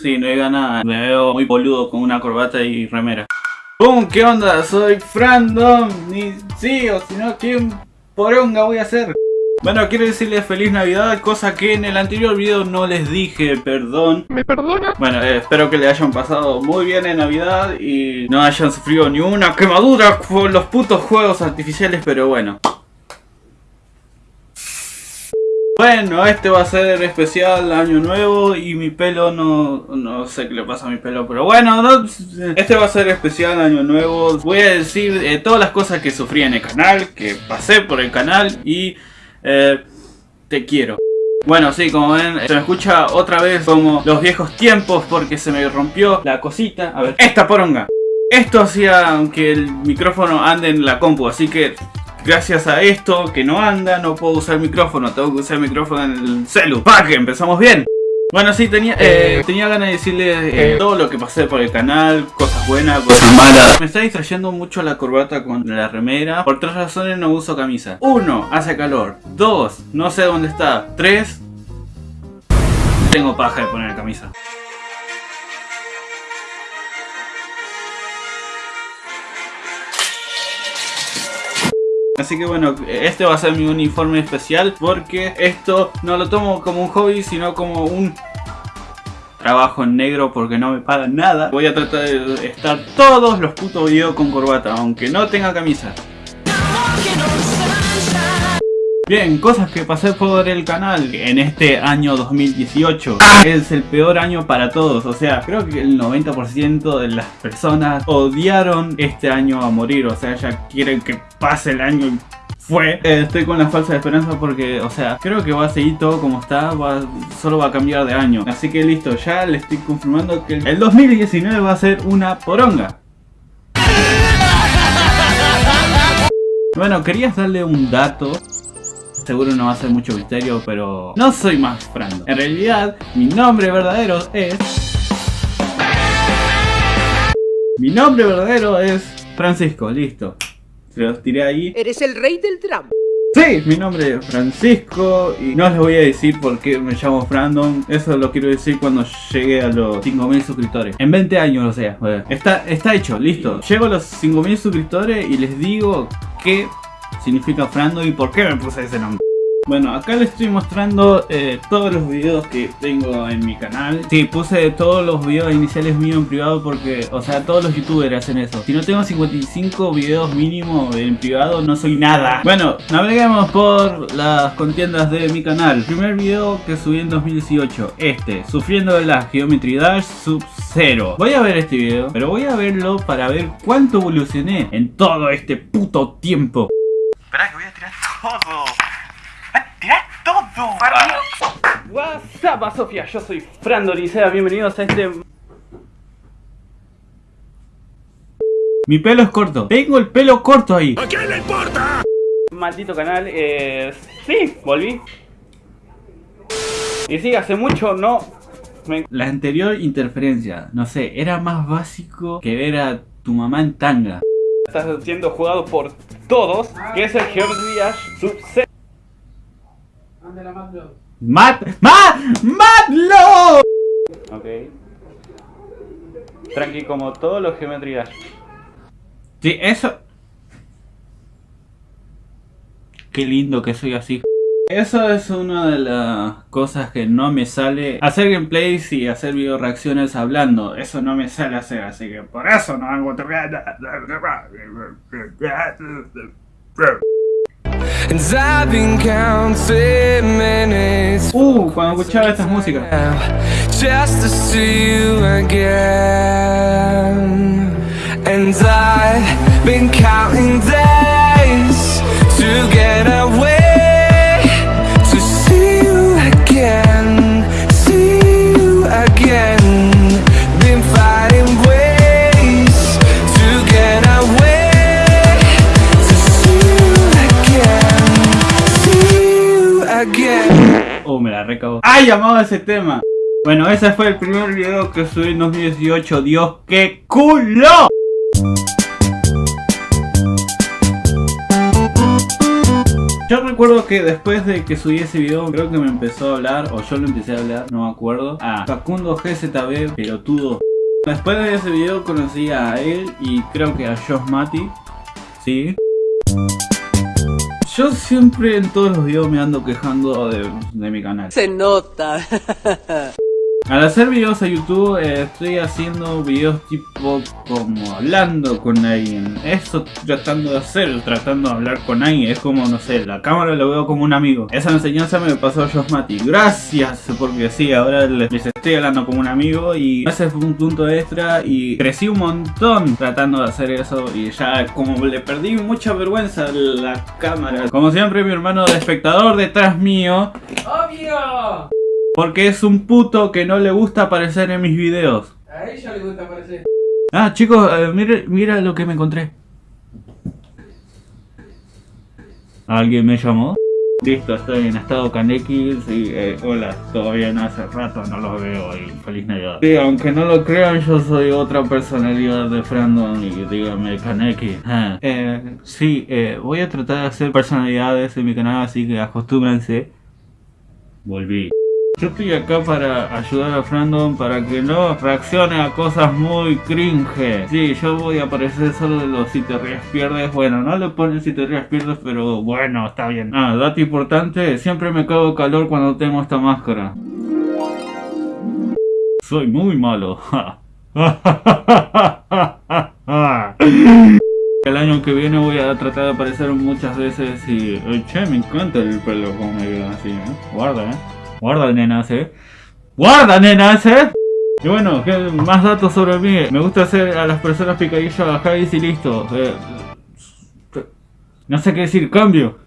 Sí, no diga nada. Me veo muy boludo con una corbata y remera. ¡Bum! ¿Qué onda? Soy Frandom. Ni sí, o si no, ¿quién poronga voy a hacer? Bueno, quiero decirles feliz navidad, cosa que en el anterior video no les dije, perdón ¿Me perdona? Bueno, eh, espero que le hayan pasado muy bien en navidad y no hayan sufrido ni una quemadura con los putos juegos artificiales, pero bueno bueno, este va a ser especial año nuevo y mi pelo no, no sé qué le pasa a mi pelo, pero bueno, no, este va a ser especial año nuevo. Voy a decir eh, todas las cosas que sufrí en el canal, que pasé por el canal y eh, te quiero. Bueno, sí, como ven, se me escucha otra vez como los viejos tiempos porque se me rompió la cosita. A ver, esta poronga. Esto hacía que el micrófono ande en la compu, así que gracias a esto que no anda, no puedo usar el micrófono, tengo que usar el micrófono en el celu. ¡Para que empezamos bien! Bueno, sí, tenía, eh, tenía ganas de decirles eh, todo lo que pasé por el canal, cosas buenas, cosas malas. Me está distrayendo mucho la corbata con la remera. Por tres razones no uso camisa. Uno, hace calor. Dos, no sé dónde está. Tres, tengo paja de poner camisa. Así que bueno, este va a ser mi uniforme especial porque esto no lo tomo como un hobby, sino como un trabajo en negro porque no me pagan nada. Voy a tratar de estar todos los putos videos con corbata, aunque no tenga camisa. Bien, cosas que pasé por el canal en este año 2018 Es el peor año para todos, o sea, creo que el 90% de las personas odiaron este año a morir O sea, ya quieren que pase el año y fue. Eh, Estoy con la falsa esperanza porque, o sea, creo que va a seguir todo como está, solo va a cambiar de año. Así que listo, ya le estoy confirmando que el 2019 va a ser una poronga. Bueno, querías darle un dato seguro no va a ser mucho misterio, pero no soy más Frando. En realidad, mi nombre verdadero es... Mi nombre verdadero es Francisco, listo. Se los tiré ahí. Eres el rey del drama. Sí, mi nombre es Francisco y no les voy a decir por qué me llamo Frandom. Eso lo quiero decir cuando llegue a los 5000 suscriptores. En 20 años, o sea. Está, está hecho, listo. Llego a los 5000 suscriptores y les digo que significa Frando y por qué me puse ese nombre. Bueno, acá les estoy mostrando eh, todos los videos que tengo en mi canal. Sí, puse todos los videos iniciales míos en privado porque, o sea, todos los youtubers hacen eso. Si no tengo 55 videos mínimo en privado, no soy nada. Bueno, naveguemos por las contiendas de mi canal. Primer video que subí en 2018, este Sufriendo de la Geometry Dash Sub-Zero Voy a ver este video, pero voy a verlo para ver cuánto evolucioné en todo este puto tiempo Espera que voy a tirar todo. ¡Tirar todo! WhatsApp, Sofía, yo soy Fran Dorisea, bienvenidos a este... Mi pelo es corto, tengo el pelo corto ahí. ¿A quién le importa? Maldito canal, eh... Sí, volví. Y sí, hace mucho no... La anterior interferencia, no sé, era más básico que ver a tu mamá en tanga. Estás siendo jugado por todos, que es el Geometry Dash Sub-Zero ¡Mat! ¡Mat! ¡Matlo! Ok. Tranqui, como todos los geometrías. Sí, eso... Qué lindo que soy así. Eso es una de las cosas que no me sale Hacer gameplays y hacer video reacciones hablando Eso no me sale hacer, así que por eso no hago... Uh, cuando escuchaba estas músicas. Just to see you again. And I've been counting days to get away. ¡Ay, llamado ese tema! Bueno, ese fue el primer video que subí en 2018. ¡Dios, qué culo! Yo recuerdo que después de que subí ese video, creo que me empezó a hablar, o yo lo empecé a hablar, no me acuerdo, a Facundo GZB, pelotudo. Después de ese video conocí a él y creo que a Josh Mati, sí. Yo siempre en todos los videos me ando quejando de, de mi canal. Se nota. Al hacer videos a YouTube eh, estoy haciendo videos tipo como hablando con alguien. Eso tratando de hacer, tratando de hablar con alguien. Es como, no sé, la cámara lo veo como un amigo. Esa enseñanza me pasó Josh Mati. Gracias, porque sí, ahora les estoy hablando como un amigo y ese fue un punto extra y crecí un montón tratando de hacer eso y ya como le perdí mucha vergüenza la cámara. Como siempre mi hermano de espectador detrás mío. ¡Obvio! Porque es un puto que no le gusta aparecer en mis videos. A ella le gusta aparecer. Ah, chicos, eh, mire- mira lo que me encontré. ¿Alguien me llamó? Listo, estoy en estado Kaneki. Sí, eh, hola, todavía no hace rato no lo veo y feliz Navidad. Sí, aunque no lo crean, yo soy otra personalidad de Frandon y dígame Kaneki. Ah, eh, sí, eh, voy a tratar de hacer personalidades en mi canal, así que acostúmbrense. Volví. Yo estoy acá para ayudar a Frandon para que no reaccione a cosas muy cringe. Sí, yo voy a aparecer solo de los si te ríes pierdes. Bueno, no le ponen si te ríes pierdes, pero bueno, está bien. Ah, dato importante, siempre me cago calor cuando tengo esta máscara. Soy muy malo. El año que viene voy a tratar de aparecer muchas veces y... eh, Che, me encanta el pelo como me queda así, ¿eh? Guarda, ¿eh? Guarda, nenas, ¿eh? ¡Guarda, nenas, eh! Y bueno, ¿qué más datos sobre mí. Me gusta hacer a las personas picadillo a y listo. Eh, no sé qué decir, cambio.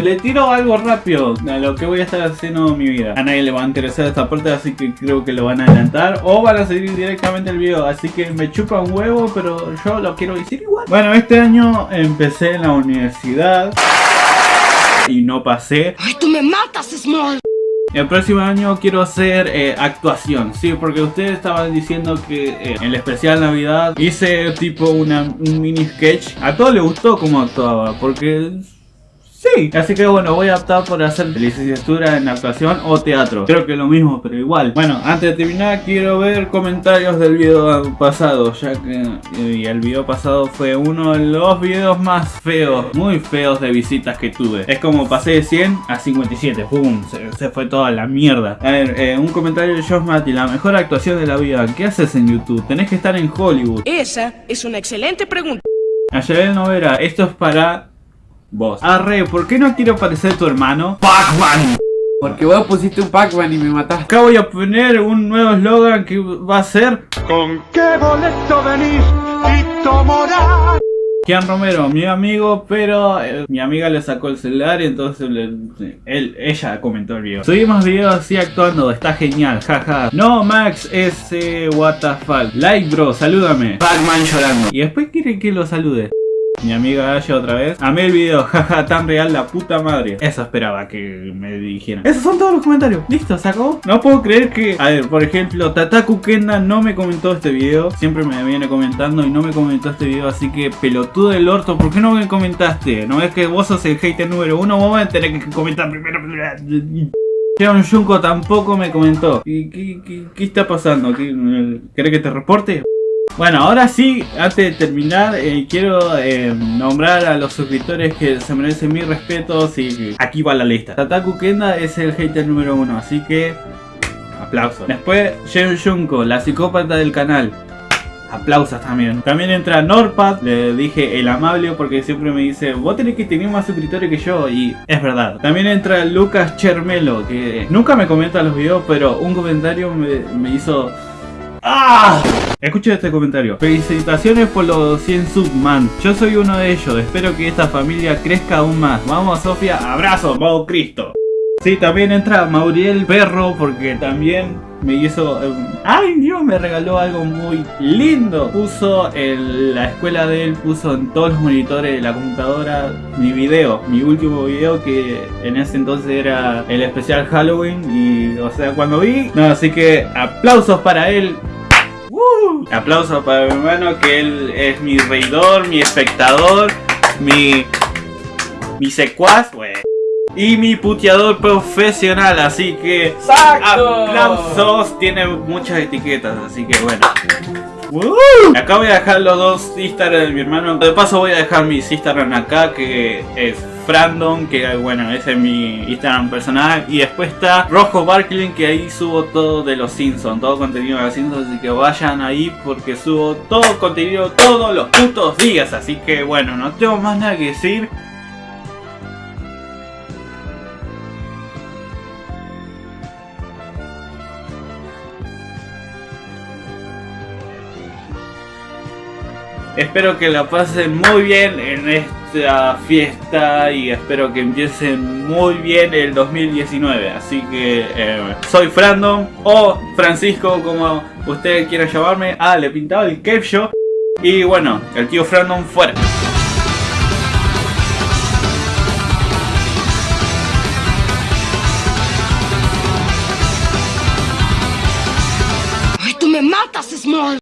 Le tiro algo rápido a lo que voy a estar haciendo en mi vida. A nadie le va a interesar esta parte, así que creo que lo van a adelantar. O van a seguir directamente el video. Así que me chupa un huevo, pero yo lo quiero decir igual. Bueno, este año empecé en la universidad. Y no pasé. ¡Ay, tú me matas, Small! El próximo año quiero hacer eh, actuación, sí, porque ustedes estaban diciendo que eh, en el especial Navidad hice tipo una, un mini sketch. A todos les gustó cómo actuaba, porque sí. Así que bueno, voy a optar por hacer licenciatura en actuación o teatro. Creo que lo mismo, pero igual. Bueno, antes de terminar quiero ver comentarios del video pasado, ya que eh, el video pasado fue uno de los videos más feos, muy feos de visitas que tuve. Es como pasé de 100 a 57, ¡pum! Se, se fue toda la mierda. A ver, eh, un comentario de Josh Mati, la mejor actuación de la vida. ¿Qué haces en YouTube? Tenés que estar en Hollywood. Esa es una excelente pregunta. Ayer Novera, esto es para vos. Arre, ¿por qué no quiero parecer tu hermano? Pac-Man. Porque vos pusiste un Pac-Man y me mataste. Acá voy a poner un nuevo eslogan que va a ser ¿Con qué boleto venís, Tito Morán? Kian Romero, mi amigo, pero eh, mi amiga le sacó el celular y entonces le- él, ella comentó el video. Subimos videos así actuando, está genial, jaja. No, Max, ese what the fuck. Like, bro, salúdame. Pac-Man llorando. Y después quiere que lo salude. Mi amiga Aya otra vez. Amé el video, jaja, tan real la puta madre. Eso esperaba que me dijeran. Esos son todos los comentarios. Listo, se acabó. No puedo creer que, a ver, por ejemplo, Tataku Kenda no me comentó este video. Siempre me viene comentando y no me comentó este video. Así que, pelotudo del orto, ¿por qué no me comentaste? ¿No es que vos sos el hater número uno? Vos vas a tener que comentar primero. Jeon Junko tampoco me comentó. ¿Qué, qué, qué- qué está pasando? ¿Qué- ¿Querés que te reporte? Bueno, ahora sí, antes de terminar, eh, quiero eh, nombrar a los suscriptores que se merecen mis respetos y aquí va la lista. Tataku Kenda es el hater número uno, así que aplausos. Después, Jeon Junko, la psicópata del canal. Aplausos también. También entra Norpad, le dije el amable porque siempre me dice, vos tenés que tener más suscriptores que yo y es verdad. También entra Lucas Chermelo, que nunca me comenta los videos, pero un comentario me, me hizo... ¡Ah! Este comentario. Felicitaciones por los 100 subman. Yo soy uno de ellos. Espero que esta familia crezca aún más. Vamos Sofía. Abrazo, Mau Cristo. Sí, también entra Mauriel Perro porque también me hizo... eh, ¡Ay Dios! Me regaló algo muy lindo. Puso en la escuela de él, puso en todos los monitores de la computadora mi video. Mi último video que en ese entonces era el especial Halloween. Y o sea, cuando vi... No, así que aplausos para él. Aplauso para mi hermano que él es mi reidor, mi espectador, mi... Mi secuaz, wey. Y mi puteador profesional, así que... ¡Exacto! Aplausos, tiene muchas etiquetas, así que bueno. Acá voy a dejar los dos Instagram de mi hermano. De paso voy a dejar mis Instagram acá, que es Frandom, que bueno, ese es mi Instagram personal. Y después está Rojo Barkling, que ahí subo todo de los Simpsons, todo contenido de los Simpsons. Así que vayan ahí porque subo todo contenido todos los putos días. Así que bueno, no tengo más nada que decir. Espero que la pasen muy bien en esta fiesta y espero que empiecen muy bien el 2019. Así que eh, soy Frandom o Francisco como ustedes quieran llamarme. Ah, le pintaba el Cape Show. Y bueno, el tío Frandom fuera. ¡Ay, tú me matas, Small!